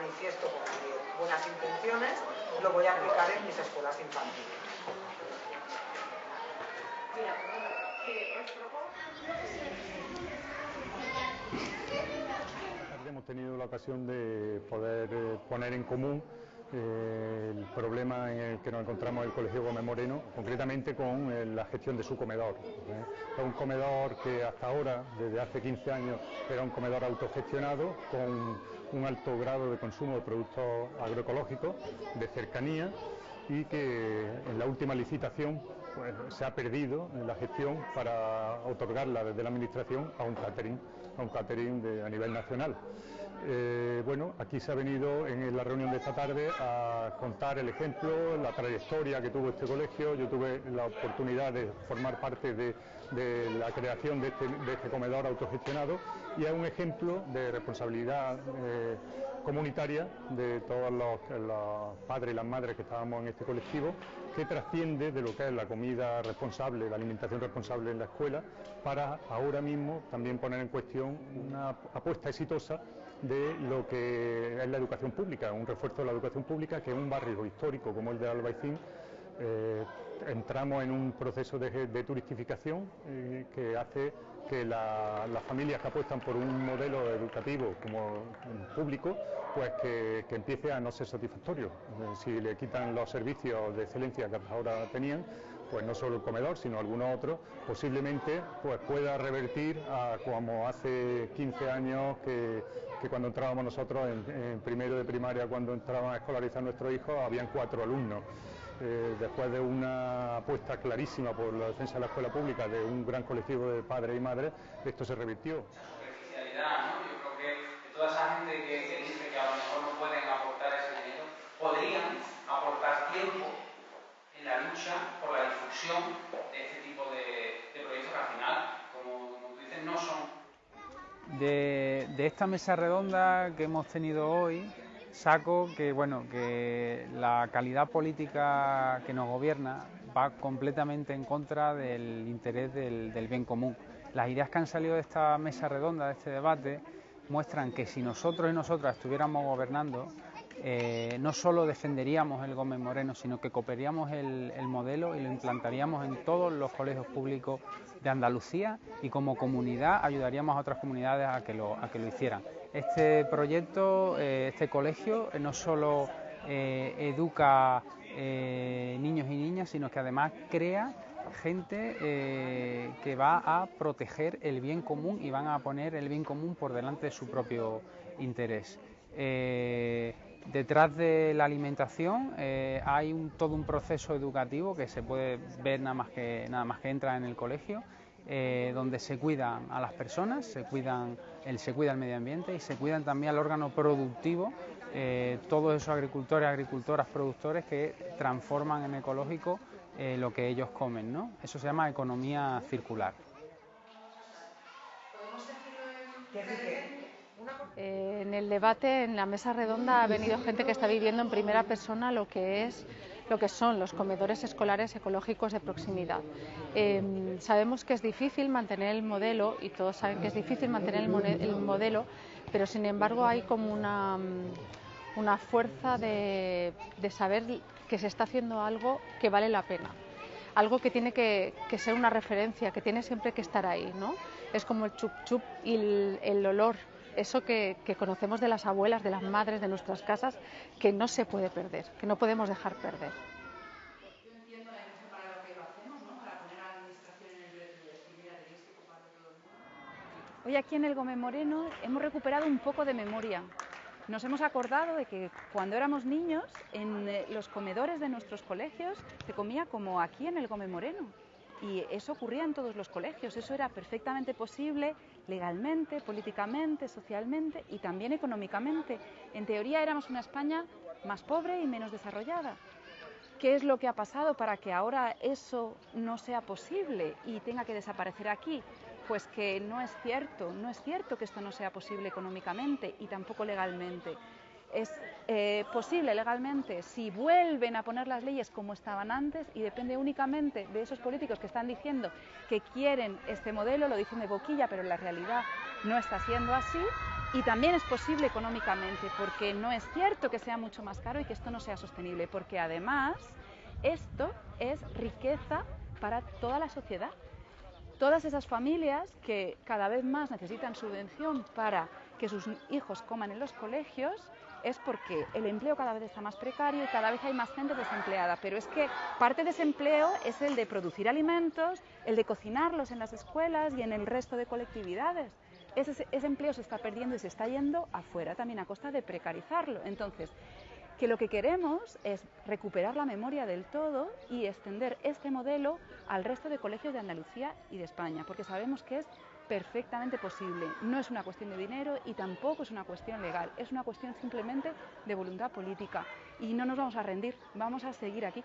manifiesto con buenas intenciones, lo voy a aplicar en mis escuelas infantiles. Hemos tenido la ocasión de poder eh, poner en común eh, el problema en el que nos encontramos el Colegio Gómez Moreno, concretamente con eh, la gestión de su comedor. Es un comedor que hasta ahora, desde hace 15 años, era un comedor autogestionado con un alto grado de consumo de productos agroecológicos, de cercanía y que en la última licitación pues, se ha perdido en la gestión para otorgarla desde la Administración a un catering, a un catering a nivel nacional. Eh, bueno, aquí se ha venido en la reunión de esta tarde a contar el ejemplo, la trayectoria que tuvo este colegio. Yo tuve la oportunidad de formar parte de, la creación este, de este, comedor autogestionado y es un ejemplo de responsabilidad eh, comunitaria de todos los, los, padres y las madres que estábamos en este colectivo, que trasciende de lo que es la comida responsable, la alimentación responsable en la escuela, para ahora mismo también poner en cuestión una apuesta exitosa de lo que es la educación pública, un refuerzo de la educación pública que en un barrio histórico como el de Albaicín eh, entramos en un proceso de, turistificación eh, que hace que las familias que apuestan por un modelo educativo como público, pues que, empiece a no ser satisfactorio. Eh, si le quitan los servicios de excelencia que ahora tenían, pues no solo el comedor, sino algunos otros, posiblemente pues pueda revertir a como hace 15 años que, cuando entrábamos nosotros en, primero de primaria, cuando entraban a escolarizar nuestros hijos, habían cuatro alumnos. Eh, después de una apuesta clarísima por la defensa de la escuela pública de un gran colectivo de padres y madres, esto se revirtió. ¿no? Yo creo que toda esa gente que, dice que a lo mejor no pueden aportar ese dinero, podrían aportar tiempo en la lucha por la de este tipo de, proyectos que al final, como, tú dices, no son de, de, esta mesa redonda que hemos tenido hoy, saco que bueno que la calidad política que nos gobierna va completamente en contra del interés del, bien común. Las ideas que han salido de esta mesa redonda, de este debate, muestran que si nosotros y nosotras estuviéramos gobernando, eh, no solo defenderíamos el Gómez Moreno, sino que copiaríamos el, modelo y lo implantaríamos en todos los colegios públicos de Andalucía y como comunidad ayudaríamos a otras comunidades a que lo, a que lo hicieran. Este proyecto, eh, este colegio, eh, no solo educa niños y niñas, sino que además crea gente que va a proteger el bien común y van a poner el bien común por delante de su propio interés. Detrás de la alimentación eh, hay todo un proceso educativo que se puede ver nada más que, nada más que entra en el colegio, eh, donde se cuidan a las personas, se, cuidan, el, se cuida el medio ambiente y se cuidan también al órgano productivo, eh, todos esos agricultores, agricultoras, productores que transforman en ecológico lo que ellos comen. ¿no? Eso se llama economía circular. Eh, en el debate, en la mesa redonda, ha venido gente que está viviendo en primera persona lo que es lo que son los comedores escolares ecológicos de proximidad. Em, sabemos que es difícil mantener el modelo y todos saben que es difícil mantener el, modelo, pero sin embargo hay como una, una fuerza de, saber que se está haciendo algo que vale la pena algo que tiene que, ser una referencia, que tiene siempre que estar ahí, ¿no? Es como el chup chup y el olor eso que, conocemos de las abuelas, de las madres, de nuestras casas, que no se puede perder, que no podemos dejar perder. Hoy aquí en el Gómez Moreno hemos recuperado un poco de memoria. Nos hemos acordado de que cuando éramos niños, en eh, los comedores de nuestros colegios se comía como aquí en el Gómez Moreno. Y eso ocurría en todos los colegios, eso era perfectamente posible legalmente, políticamente, socialmente y también económicamente. En teoría éramos una España más pobre y menos desarrollada. ¿Qué es lo que ha pasado para que ahora eso no sea posible y tenga que desaparecer aquí? Pues que no es cierto, no es cierto que esto no sea posible económicamente y tampoco legalmente es eh, posible legalmente si vuelven a poner las leyes como estaban antes y depende únicamente de esos políticos que están diciendo que quieren este modelo, lo dicen de boquilla, pero la realidad no está siendo así, y también es posible económicamente, porque no es cierto que sea mucho más caro y que esto no sea sostenible, porque además esto es riqueza para toda la sociedad. Todas esas familias que cada vez más necesitan subvención para que sus hijos coman en los colegios, es porque el empleo cada vez está más precario y cada vez hay más gente desempleada. Pero es que parte de ese empleo es el de producir alimentos, el de cocinarlos en las escuelas y en el resto de colectividades. Ese, ese empleo se está perdiendo y se está yendo afuera también a costa de precarizarlo. Entonces, que lo que queremos es recuperar la memoria del todo y extender este modelo al resto de colegios de Andalucía y de España, porque sabemos que es perfectamente posible. No es una cuestión de dinero y tampoco es una cuestión legal, es una cuestión simplemente de voluntad política. Y no nos vamos a rendir, vamos a seguir aquí.